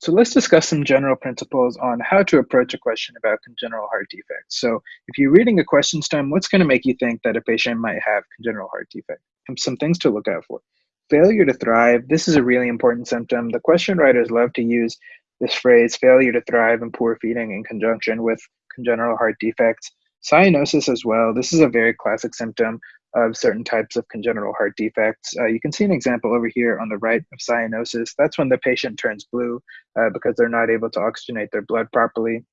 So let's discuss some general principles on how to approach a question about congenital heart defects. So if you're reading a question stem, what's going to make you think that a patient might have congenital heart defect? Some things to look out for. Failure to thrive. This is a really important symptom. The question writers love to use this phrase, failure to thrive and poor feeding in conjunction with congenital heart defects. Cyanosis as well. This is a very classic symptom of certain types of congenital heart defects. Uh, you can see an example over here on the right of cyanosis. That's when the patient turns blue uh, because they're not able to oxygenate their blood properly.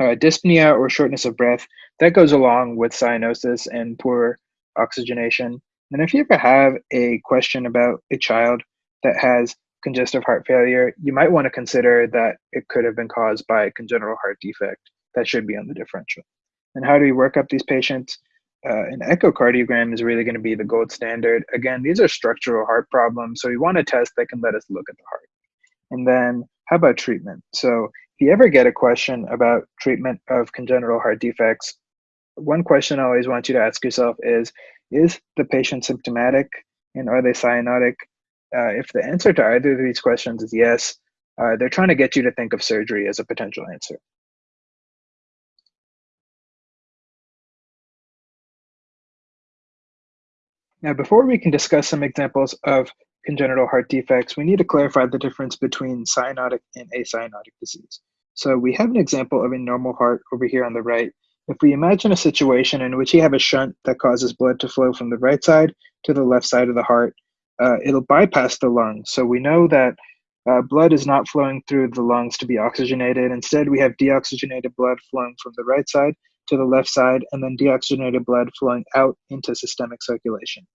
Uh, dyspnea or shortness of breath, that goes along with cyanosis and poor oxygenation. And if you ever have a question about a child that has congestive heart failure, you might want to consider that it could have been caused by a congenital heart defect. That should be on the differential. And how do we work up these patients? Uh, an echocardiogram is really going to be the gold standard. Again, these are structural heart problems, so we want a test that can let us look at the heart. And then how about treatment? So if you ever get a question about treatment of congenital heart defects, one question I always want you to ask yourself is, is the patient symptomatic and are they cyanotic? Uh, if the answer to either of these questions is yes, uh, they're trying to get you to think of surgery as a potential answer. Now, before we can discuss some examples of congenital heart defects, we need to clarify the difference between cyanotic and acyanotic disease. So we have an example of a normal heart over here on the right. If we imagine a situation in which you have a shunt that causes blood to flow from the right side to the left side of the heart, uh, it'll bypass the lungs. So we know that uh, blood is not flowing through the lungs to be oxygenated. Instead, we have deoxygenated blood flowing from the right side to the left side, and then deoxygenated blood flowing out into systemic circulation.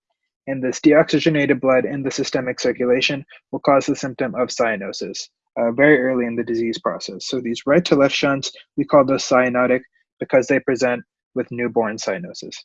And this deoxygenated blood in the systemic circulation will cause the symptom of cyanosis uh, very early in the disease process. So these right to left shunts, we call those cyanotic because they present with newborn cyanosis.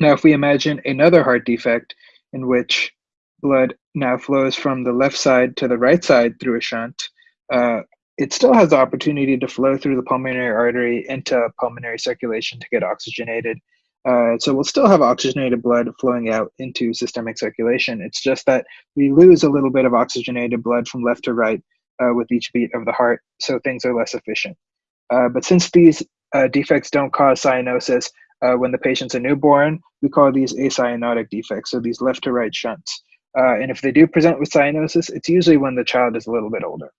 Now, if we imagine another heart defect in which blood now flows from the left side to the right side through a shunt, uh, it still has the opportunity to flow through the pulmonary artery into pulmonary circulation to get oxygenated. Uh, so we'll still have oxygenated blood flowing out into systemic circulation. It's just that we lose a little bit of oxygenated blood from left to right uh, with each beat of the heart, so things are less efficient. Uh, but since these uh, defects don't cause cyanosis uh, when the patient's a newborn, we call these acyanotic defects, so these left to right shunts. Uh, and if they do present with cyanosis, it's usually when the child is a little bit older.